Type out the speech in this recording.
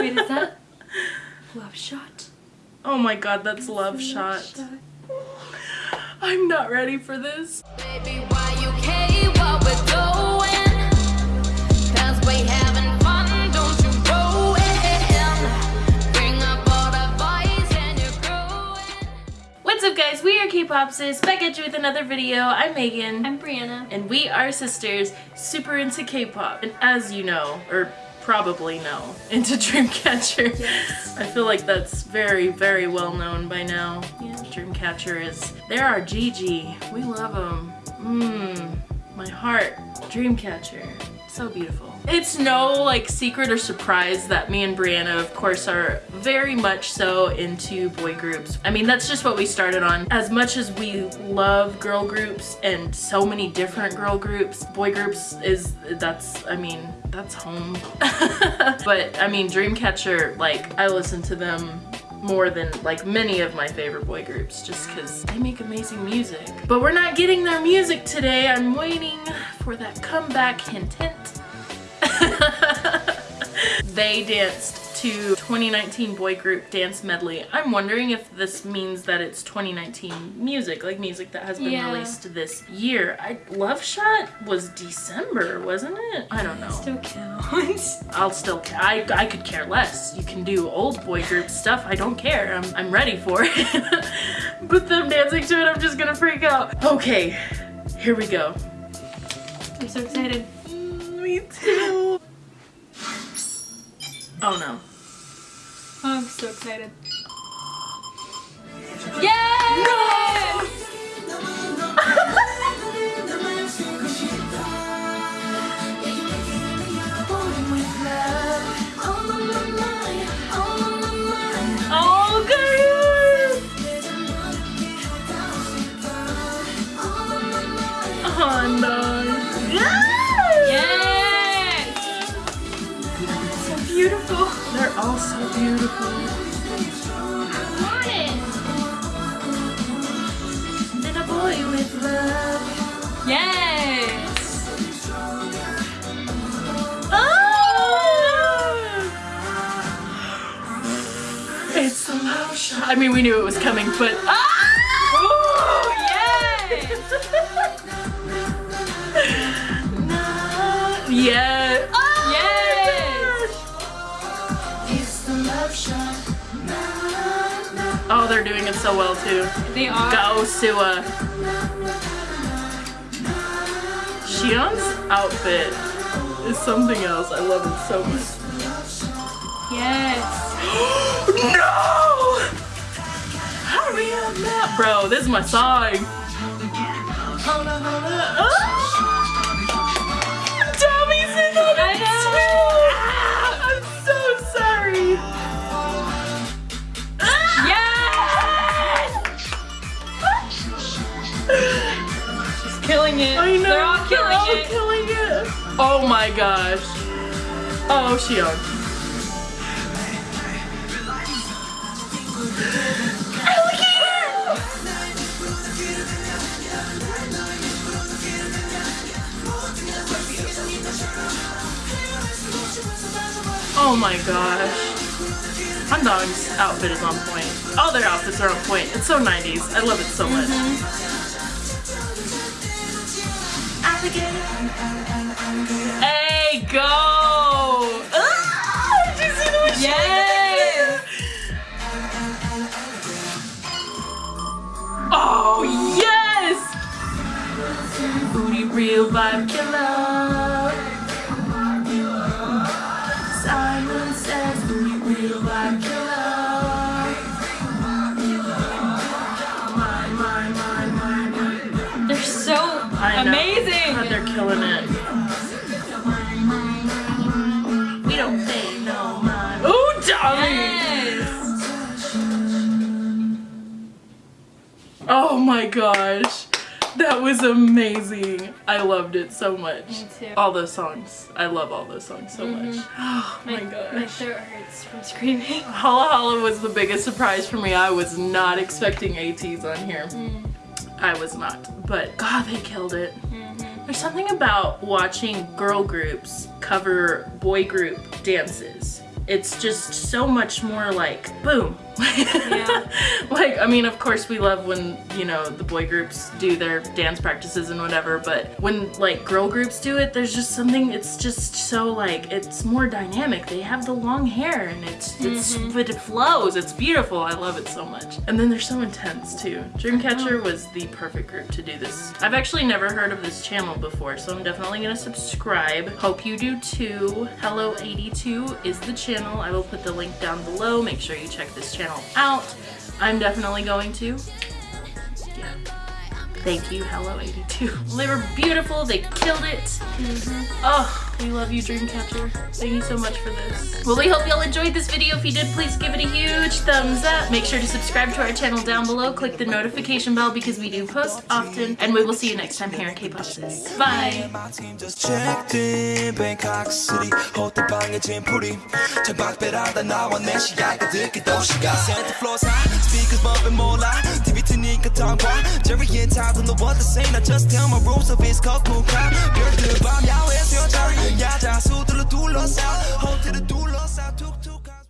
Wait, is that Love Shot? Oh my god, that's Love Shot. I'm not ready for this. Baby, why you care what we're doing? Cause we having fun, don't you go in. Bring up all the boys and you're growing. What's up guys, we are K-Popsis, back at you with another video. I'm Megan. I'm Brianna. and we are sisters, super into K-pop. And as you know, or probably know, into Dreamcatcher. Yes. I feel like that's very, very well known by now. Yeah. Dreamcatcher is, they're our GG. We love them. Mmm, my heart. Dreamcatcher. So beautiful. It's no like secret or surprise that me and Brianna of course are very much so into boy groups. I mean that's just what we started on. As much as we love girl groups and so many different girl groups, boy groups is that's I mean that's home. but I mean Dreamcatcher like I listen to them more than like many of my favorite boy groups just because they make amazing music. But we're not getting their music today. I'm waiting for that comeback hint hint. they danced to 2019 boy group dance medley. I'm wondering if this means that it's 2019 music, like music that has been Yeah. released this year. I Love Shot was December, wasn't it? I don't know. Still counts. I'll still, I, I could care less. You can do old boy group stuff. I don't care. I'm, I'm ready for it. but them dancing to it, I'm just gonna freak out. Okay, here we go. I'm so excited. Mm, me too. Oh no. Oh, I'm so excited. Yay! Beautiful. They're all so beautiful. Want it. And a boy with love. Yes! Ah! It's the love shot. I mean, we knew it was coming, but ah! Oh, yes! Yeah. Oh, Oh, they're doing it so well too. They are. Go, Sua. Siyeon's outfit is something else. I love it so much. Yes. no! Hurry up now. Bro, this is my song. Killing it. I know. They're all killing all it. killing it. Oh my gosh. Oh, Siyeon. Oh my gosh. Handong's outfit is on point. All their outfits are on point. It's so 90s. I love it so much. Mm-hmm. Hey, go! Ah, did you see the she Yes! Oh, yes! Booty real vibe killer. Amazing. God, they're killing it. We don't pay no mind. Ooh, Tommy! Yes! Oh my gosh. That was amazing. I loved it so much. Me too. All those songs. I love all those songs so mm-hmm. much. Oh my, My, my throat hurts from screaming. HALA HALA was the biggest surprise for me. I was not expecting ATEEZ on here. Mm. I was not. But God, they killed it. Mm-hmm. There's something about watching girl groups cover boy group dances it's just so much more like boom. Yeah. like I mean, of course we love when you know the boy groups do their dance practices and whatever, but when like girl groups do it, there's just something. It's just so like it's more dynamic. They have the long hair and it's it's mm-hmm. but it flows. It's beautiful. I love it so much. And then they're so intense too. Dreamcatcher uh-huh. was the perfect group to do this. I've actually never heard of this channel before, so I'm definitely gonna subscribe. Hope you do too. Hello82 is the channel. I will put the link down below. Make sure you check this channel out. I'm definitely going to. Yeah. Thank you, Hello82. They were beautiful. They killed it. Oh, we love you, Dreamcatcher. Thank you so much for this. Well, we hope y'all enjoyed this video. If you did, please give it a huge thumbs up. Make sure to subscribe to our channel down below. Click the notification bell because we do post often. And we will see you next time here in K-Pop Sis. Bye. My team just checked in Bangkok City 호텔 방에 짐풀이 창밖배라다 나와 내 시야가 듣기 도시가 Center floors high speakers bumping 몰라 dog why Jerry and Todd the what the same. I just tell my rules of his cock to the two lost 야외에서 Hold to the two lost 둘러싸